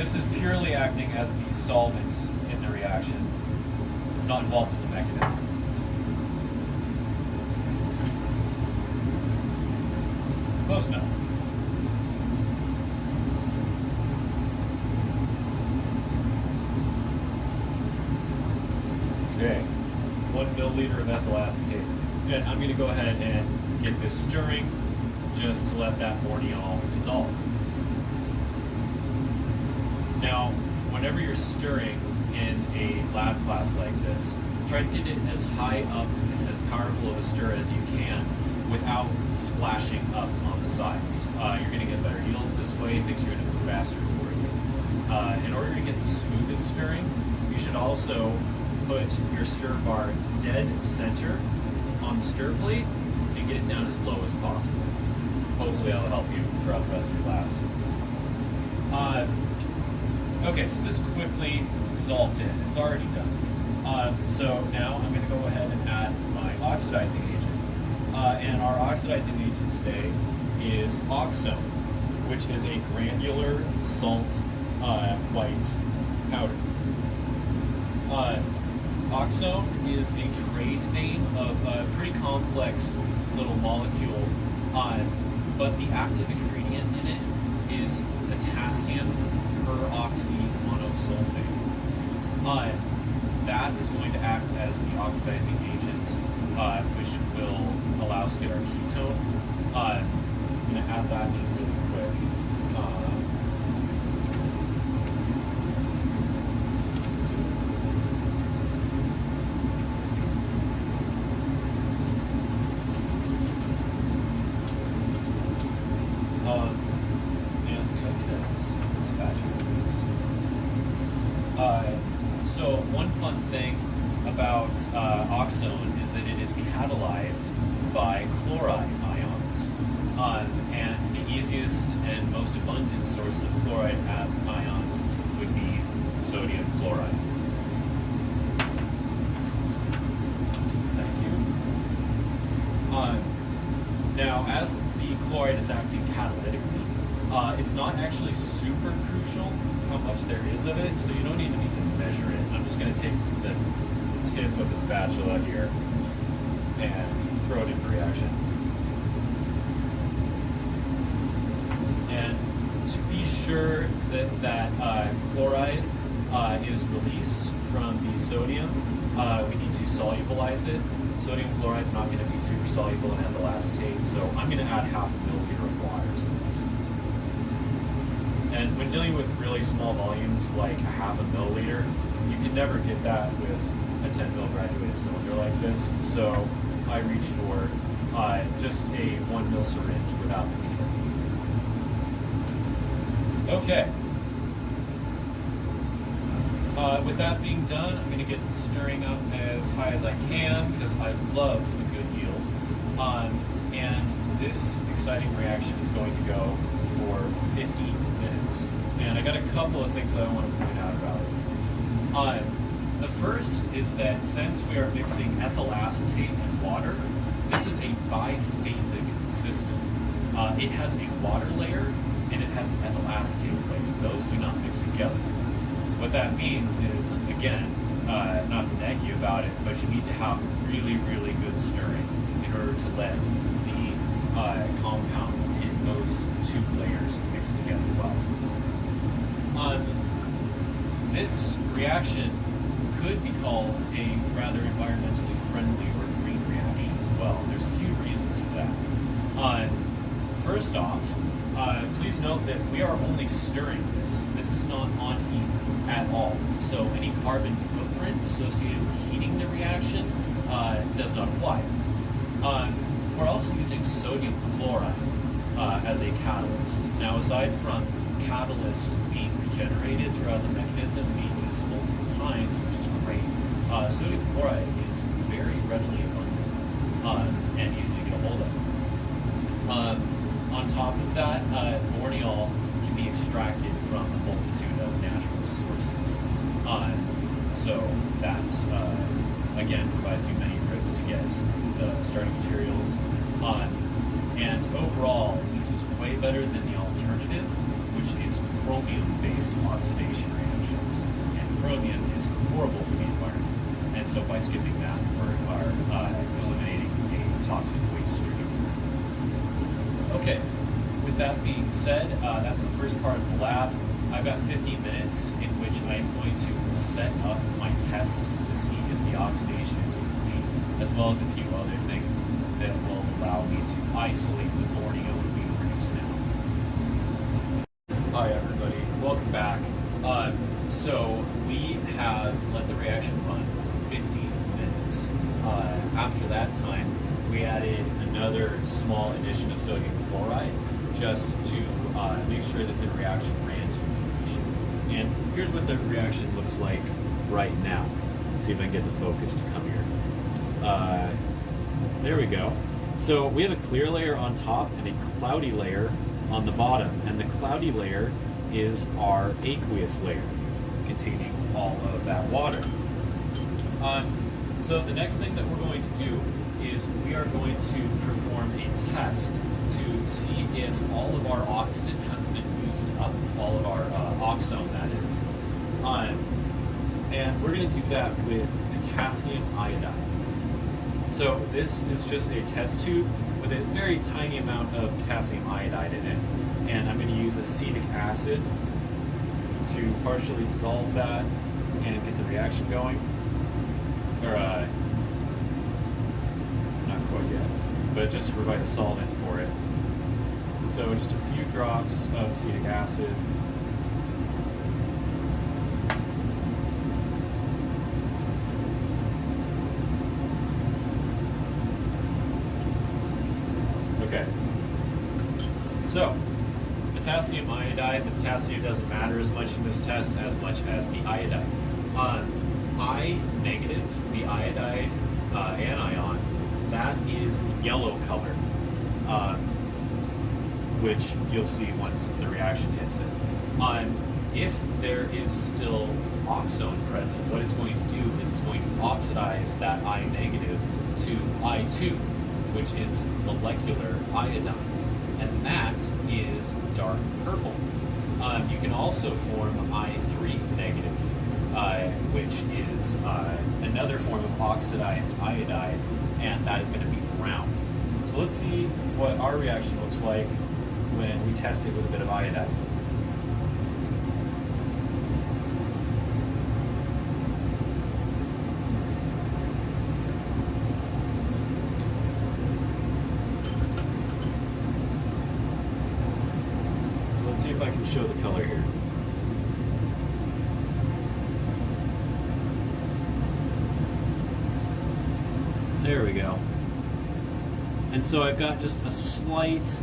this is purely acting as the solvent in the reaction. It's not involved in the mechanism. Close enough. Okay, one milliliter of ethyl acetate. And I'm gonna go ahead and get this stirring just to let that borneol dissolve. Now, whenever you're stirring in a lab class like this, try to get it as high up, and as powerful of a stir as you can without splashing up on the sides. Uh, you're gonna get better yields this way, things are gonna move faster for you. Uh, in order to get the smoothest stirring, you should also put your stir bar dead center on the stir plate and get it down as low as possible. Hopefully that'll help you throughout the rest of your labs. Uh, okay, so this quickly dissolved in. It's already done. Uh, so now I'm going to go ahead and add my oxidizing agent. Uh, and our oxidizing agent today is oxone, which is a granular salt uh, white powder. Uh, oxone is a trade name of a pretty complex little molecule, uh, but the active ingredient in it is potassium peroxymonosulfate. Uh, that is going to act the oxidizing agent, uh, which will allow us to get our ketone. Uh, I'm going to add that in really quick. Uh, Um, and could I get a spatula, please? Uh, so one fun thing about uh, oxone is that it is catalyzed by chloride ions. Um, and the easiest and most abundant source of chloride a- ions would be sodium chloride. Thank you. Uh, now, as the chloride is acting catalytically, uh, it's not actually super crucial how much there is of it, so you don't even need to measure it. I'm just going to take the tip of the spatula here and throw it into reaction. And to be sure that that uh, chloride uh, is released from the sodium, uh, we need to solubilize it. Sodium chloride is not going to be super soluble in ethyl acetate, so I'm going to add half a milliliter of water to this. And when dealing with really small volumes, like a half a milliliter, you can never get that with a 10 mil graduated cylinder like this. So I reach for uh, just a one mil syringe without the needle. Okay. Uh, with that being done, I'm going to get the stirring up as high as I can because I love the good yield. Um, and this exciting reaction is going to go for 50 minutes. And I got a couple of things that I want to point out about it. Um, the first is that since we are mixing ethyl acetate and water, this is a biphasic system. Uh, it has a water layer and it has an ethyl acetate layer. Those do not mix together. What that means is, again, uh, not to nag you about it, but you need to have really, really good stirring in order to let the uh, compounds in those two layers mix together well. Um, this reaction could be called a rather environmentally friendly or green reaction as well. There's a few reasons for that. Uh, first off, uh, please note that we are only stirring this. This is not on heat at all. so any carbon footprint associated with heating the reaction uh, does not apply. Um, we're also using sodium chloride uh, as a catalyst. Now, aside from catalysts being regenerated throughout the mechanism, being used multiple times, which is great, uh, sodium chloride is very readily abundant um, and easy to get a hold of. Um, on top of that, uh, borneol can be extracted from a multitude of natural sources. Um, so that, uh, again, provides you many routes to get the starting materials. Um, and overall, this is way better than the alternative, which is chromium-based oxidation reactions. And chromium is horrible for the environment. And so by skipping that, we are uh, eliminating a toxic waste stream. Okay, with that being said, uh, that's the first part of the lab. I've got 15 minutes in which I'm going to set up my test to see if the oxidation is complete, as well as a few other things that will allow me to isolate the borneol being produced now. Hi everybody, welcome back. Uh, so we have let the reaction run for 15 minutes. Uh, after that time, we added another small addition of sodium chloride just to uh, make sure that the reaction ran to completion. And here's what the reaction looks like right now. Let's see if I can get the focus to come here. Uh, there we go. So we have a clear layer on top and a cloudy layer on the bottom. And the cloudy layer is our aqueous layer containing all of that water. Um, so the next thing that we're going to do is we are going to perform a test to see if all of our oxidant has been used up, all of our uh, oxone that is. Um, and we're going to do that with potassium iodide. So this is just a test tube with a very tiny amount of potassium iodide in it. And I'm going to use acetic acid to partially dissolve that and get the reaction going. Or, uh, not quite yet, but just to provide a solvent for it. So just a few drops of acetic acid. Okay. So, potassium iodide, the potassium doesn't matter as much in this test as much as the iodide. Um, I negative, the iodide uh, anion, that is yellow color, uh, which you'll see once the reaction hits it. Um, if there is still oxone present, what it's going to do is it's going to oxidize that I negative to I2, which is molecular iodine, and that is dark purple. Um, you can also form I3 negative, uh, which is uh, another form of oxidized iodide, and that is going to be brown. So let's see what our reaction looks like when we test it with a bit of iodide. So let's see if I can show the color here. There we go. And so I've got just a slight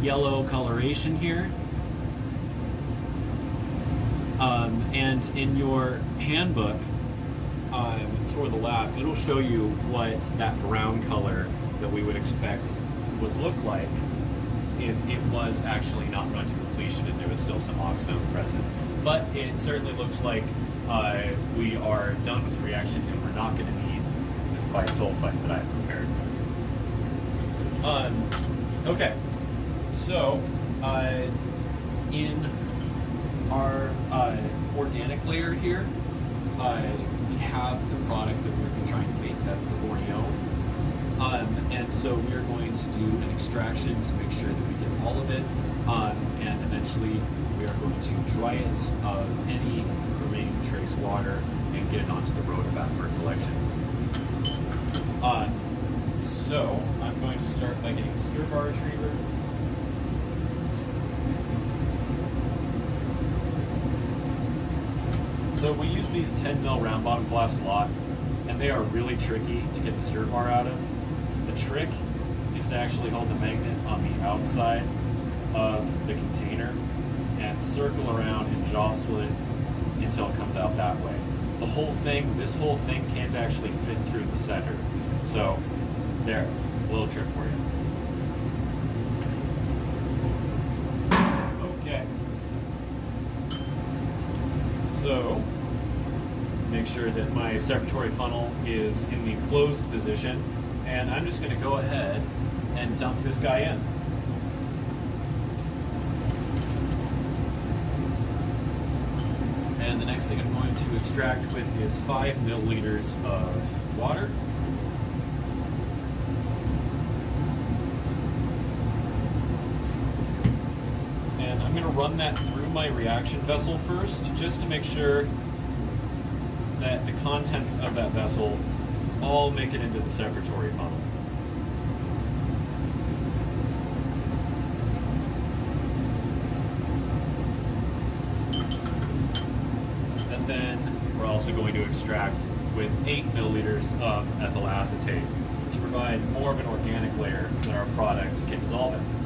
yellow coloration here. Um, and in your handbook um, for the lab, it'll show you what that brown color that we would expect would look like if it was actually not run to completion and there was still some oxone present. But it certainly looks like uh, we are done with the reaction and we're not going to need this bisulfite that I prepared. Um, okay, so uh, in our uh, organic layer here, uh, we have the product that we're trying to make. That's the Borneol. Um, and so we are going to do an extraction to make sure that we get all of it. Um, and eventually we are going to dry it of any remaining trace water and get it onto the rotovap for collection. Uh, so Start by getting a stir bar retriever. So we use these 10 mil round bottom flasks a lot, and they are really tricky to get the stir bar out of. The trick is to actually hold the magnet on the outside of the container and circle around and jostle it until it comes out that way. The whole thing, this whole thing can't actually fit through the center. So, there, little trick for you. Okay. So, make sure that my separatory funnel is in the closed position, and I'm just going to go ahead and dump this guy in. And the next thing I'm going to extract with is 5 milliliters of water. And I'm going to run that through my reaction vessel first, just to make sure that the contents of that vessel all make it into the separatory funnel. And then we're also going to extract with 8 milliliters of ethyl acetate to provide more of an organic layer that our product can dissolve in.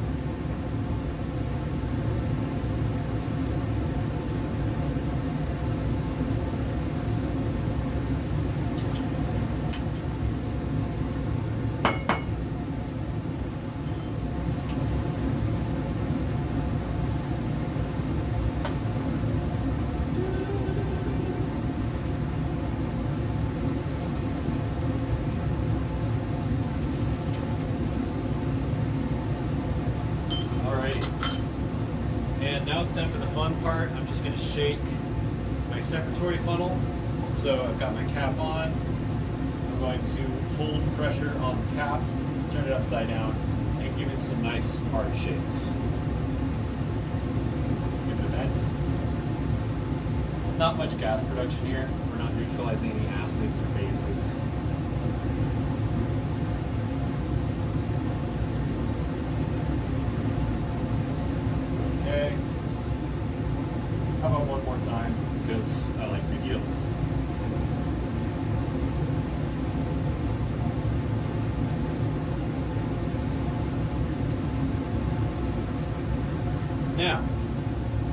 Alrighty. And now it's time for the fun part. I'm just going to shake my separatory funnel. So I've got my cap on. I'm going to hold pressure on the cap, turn it upside down, and give it some nice hard shakes. Give it a vent. Not much gas production here. We're not neutralizing any acids or bases. Okay. How about one more time? Because I like big yields. Now,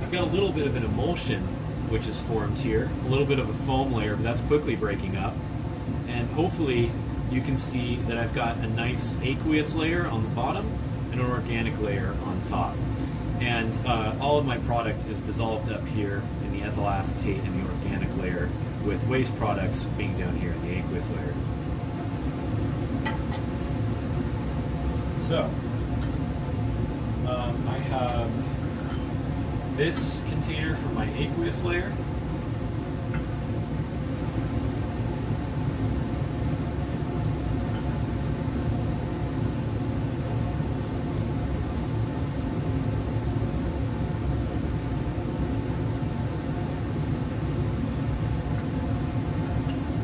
I've got a little bit of an emulsion which is formed here, a little bit of a foam layer, but that's quickly breaking up. And hopefully you can see that I've got a nice aqueous layer on the bottom and an organic layer on top. And uh, all of my product is dissolved up here in the ethyl acetate and the organic layer, with waste products being down here in the aqueous layer. So, um, I have this container for my aqueous layer.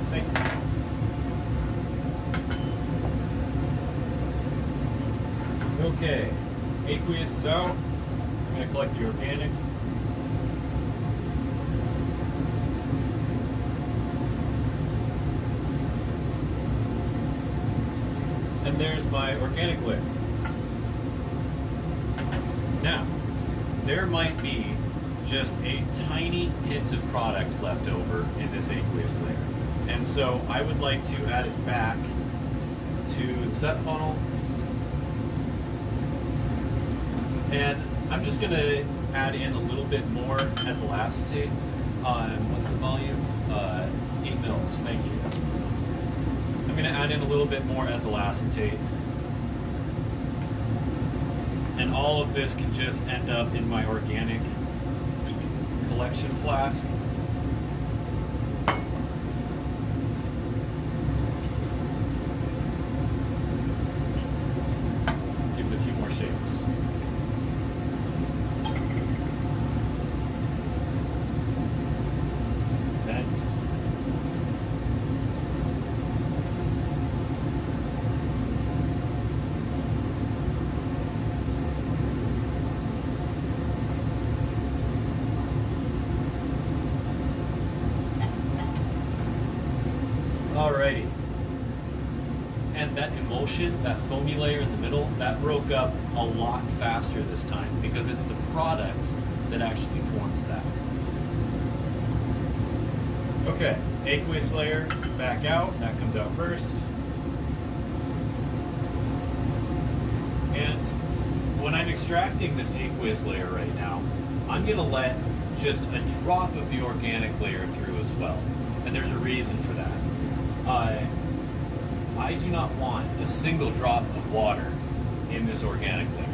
Thank you. Okay, aqueous is out. I'm going to collect the organic. And there's my organic layer. Now, there might be just a tiny hint of product left over in this aqueous layer. And so I would like to add it back to the sep funnel. And I'm just going to add in a little bit more ethyl acetate on, what's the volume? Uh, 8 mils, thank you. Going to add in a little bit more ethyl acetate. And all of this can just end up in my organic collection flask. Give it a few more shakes. Vent. Alrighty. And that that foamy layer in the middle, that broke up a lot faster this time because it's the product that actually forms that. Okay, aqueous layer back out, that comes out first. And when I'm extracting this aqueous layer right now, I'm gonna let just a drop of the organic layer through as well. And there's a reason for that. I do not want a single drop of water in this organic layer.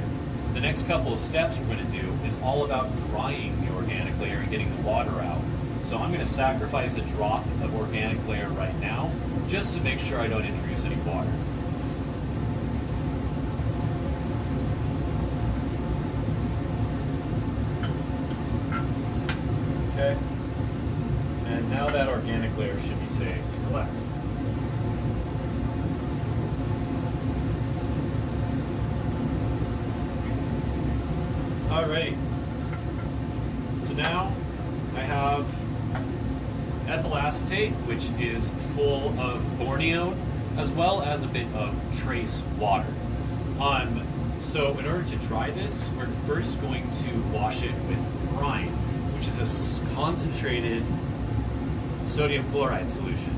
The next couple of steps we're going to do is all about drying the organic layer and getting the water out. So I'm going to sacrifice a drop of organic layer right now just to make sure I don't introduce any water. Okay. And now that organic layer should be safe to collect. Alright. So now I have ethyl acetate, which is full of borneol, as well as a bit of trace water. Um, so in order to dry this, we're first going to wash it with brine, which is a concentrated sodium chloride solution.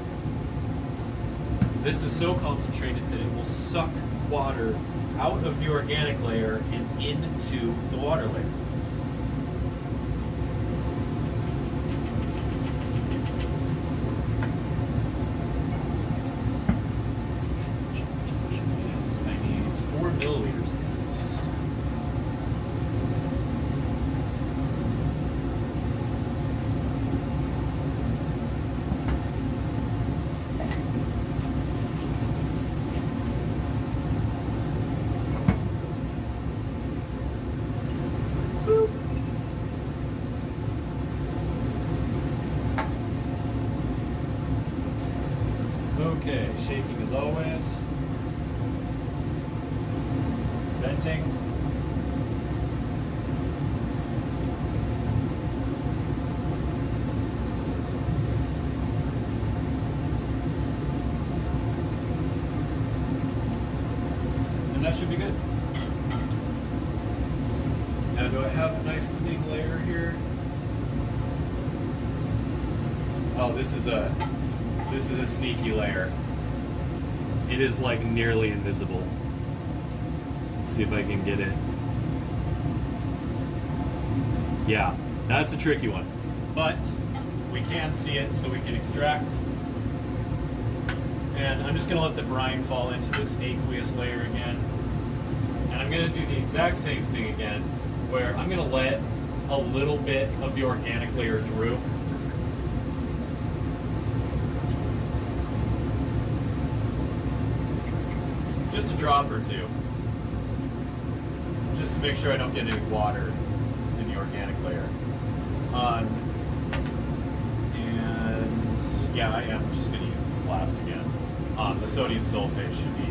This is so concentrated that it will suck water out of the organic layer and into the water layer. I need four milliliters of this. Boop. Okay, shaking as always. And that should be good. Now, do I have a nice clean layer here? Oh, this is a this is a sneaky layer. It is like nearly invisible. See if I can get it. Yeah, that's a tricky one. But we can see it, so we can extract. And I'm just gonna let the brine fall into this aqueous layer again. And I'm gonna do the exact same thing again, where I'm gonna let a little bit of the organic layer through. Just a drop or two. Just to make sure I don't get any water in the organic layer. Um, and yeah, I am just gonna use this flask again. Um, the sodium sulfate should be.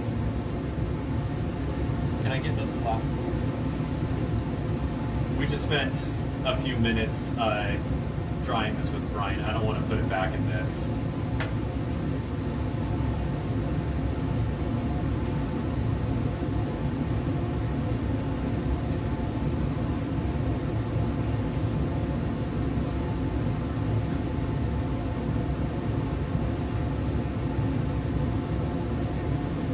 Can I get another flask, please? We just spent a few minutes uh, drying this with brine. I don't want to put it back in this.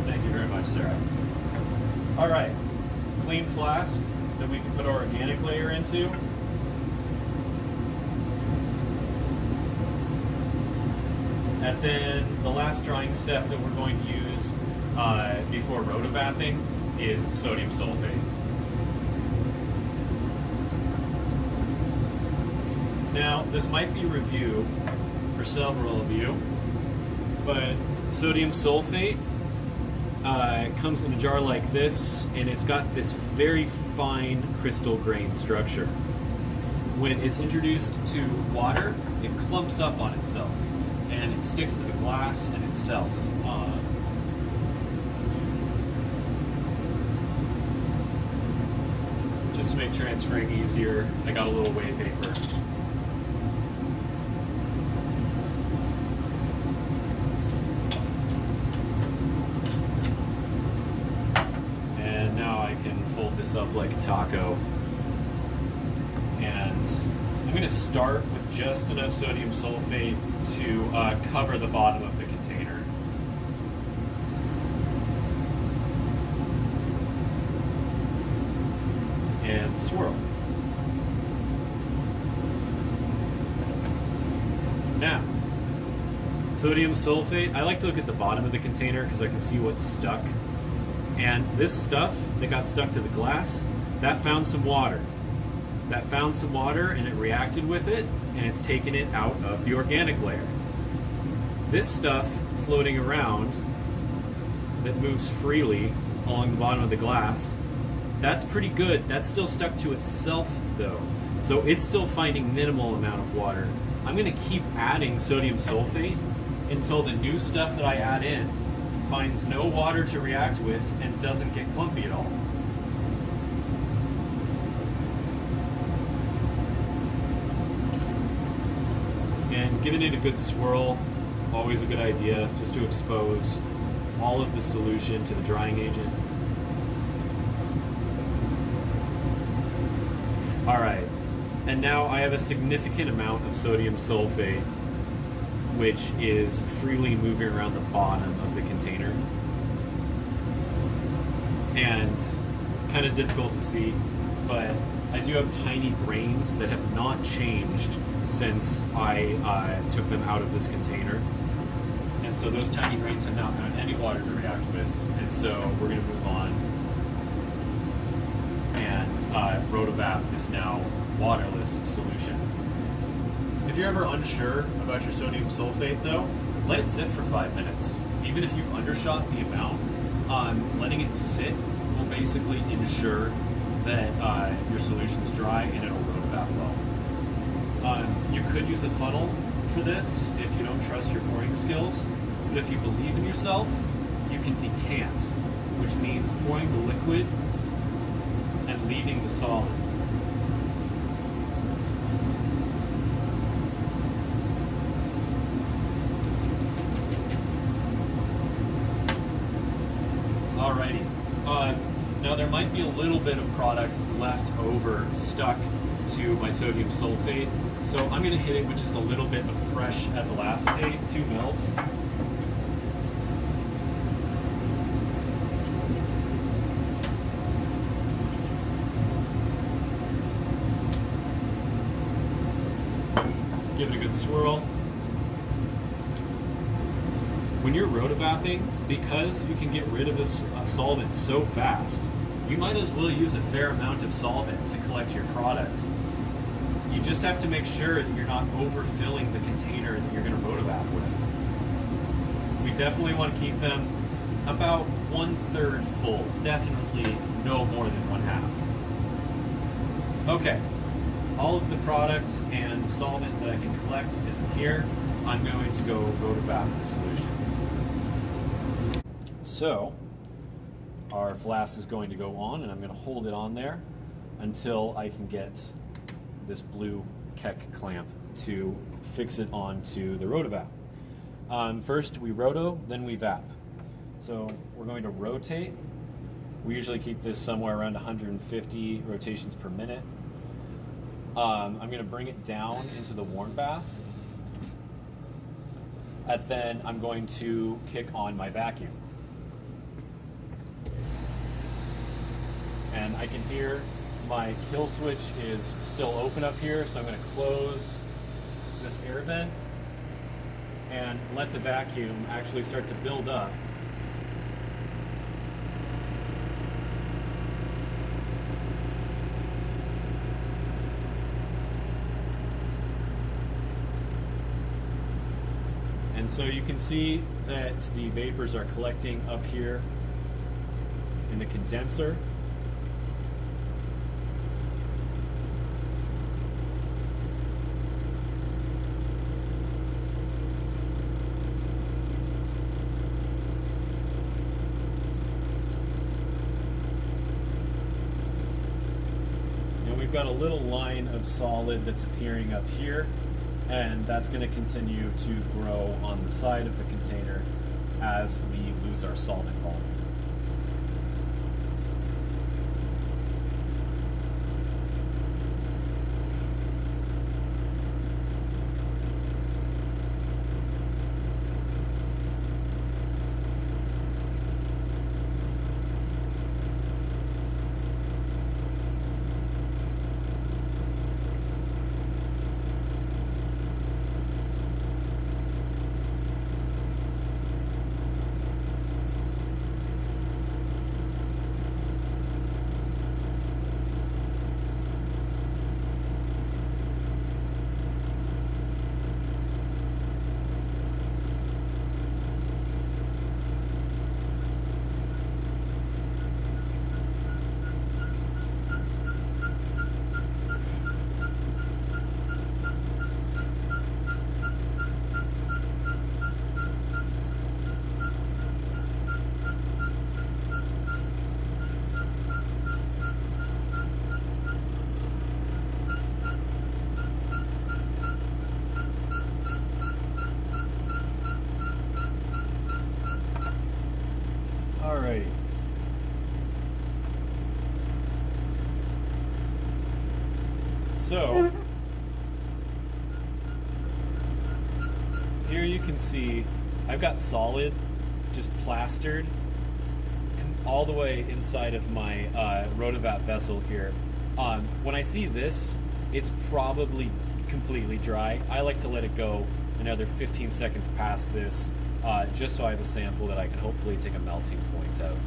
Thank you very much, Sarah. All right, clean flask that we can put our organic layer into. And then the last drying step that we're going to use uh, before rotovapping is sodium sulfate. Now, this might be review for several of you, but sodium sulfate uh, comes in a jar like this, and it's got this very fine crystal grain structure. When it's introduced to water, it clumps up on itself, and it sticks to the glass and itself. Uh, just to make transferring easier, I got a little weigh paper. Up like a taco. And I'm going to start with just enough sodium sulfate to uh, cover the bottom of the container. And swirl. Now, sodium sulfate, I like to look at the bottom of the container because I can see what's stuck. And this stuff that got stuck to the glass, that found some water. That found some water and it reacted with it and it's taken it out of the organic layer. This stuff floating around that moves freely along the bottom of the glass, that's pretty good. That's still stuck to itself though. So it's still finding minimal amount of water. I'm gonna keep adding sodium sulfate until the new stuff that I add in finds no water to react with and doesn't get clumpy at all. And giving it a good swirl, always a good idea, just to expose all of the solution to the drying agent. All right, and now I have a significant amount of sodium sulfate which is freely moving around the bottom of the And kind of difficult to see, but I do have tiny grains that have not changed since I uh, took them out of this container. And so those tiny grains have not found any water to react with, and so we're going to move on. And uh, Rotovap is now waterless solution. If you're ever unsure about your sodium sulfate, though, let it sit for five minutes. Even if you've undershot the amount, um, letting it sit will basically ensure that uh, your is dry and it'll Rotovap well. Um, you could use a funnel for this if you don't trust your pouring skills, but if you believe in yourself, you can decant, which means pouring the liquid and leaving the solid. Alrighty. Uh, now there might be a little bit of product left over stuck to my sodium sulfate, so I'm going to hit it with just a little bit of fresh ethyl acetate, two mils. Give it a good swirl. When you're rotovapping, because you can get rid of this uh, solvent so fast, you might as well use a fair amount of solvent to collect your product. You just have to make sure that you're not overfilling the container that you're going to rotovap with. We definitely want to keep them about one third full, definitely no more than one half. Okay, all of the products and solvent that I can collect is in here. I'm going to go rotovap the solution. So, our flask is going to go on, and I'm going to hold it on there until I can get this blue Keck clamp to fix it onto the rotovap. Um, first we roto, then we vap. So we're going to rotate. We usually keep this somewhere around 150 rotations per minute. Um, I'm going to bring it down into the warm bath. And then I'm going to kick on my vacuum. And I can hear my kill switch is still open up here, so I'm going to close this air vent and let the vacuum actually start to build up. And so you can see that the vapors are collecting up here in the condenser. And we've got a little line of solid that's appearing up here, and that's going to continue to grow on the side of the container as we lose our solvent volume. So, here you can see I've got solid just plastered all the way inside of my uh, vessel here. Um, when I see this, it's probably completely dry. I like to let it go another 15 seconds past this, uh, just so I have a sample that I can hopefully take a melting point of.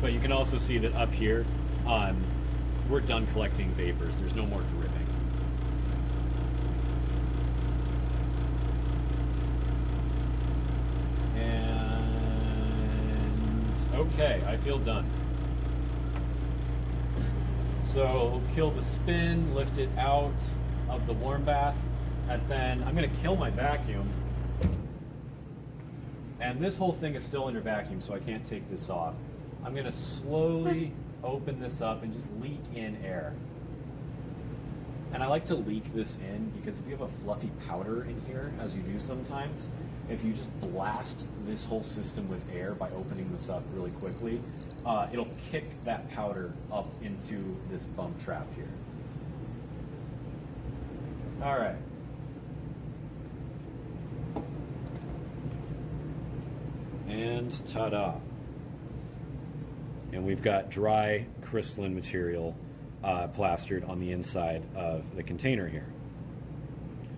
But you can also see that up here, um, we're done collecting vapors. There's no more dripping. And okay, I feel done. So kill the spin, lift it out of the warm bath, and then I'm gonna kill my vacuum. And this whole thing is still under vacuum, so I can't take this off. I'm gonna slowly open this up and just leak in air. And I like to leak this in because if you have a fluffy powder in here, as you do sometimes, if you just blast this whole system with air by opening this up really quickly, uh, it'll kick that powder up into this bump trap here. All right. And ta-da. And we've got dry crystalline material uh, plastered on the inside of the container here.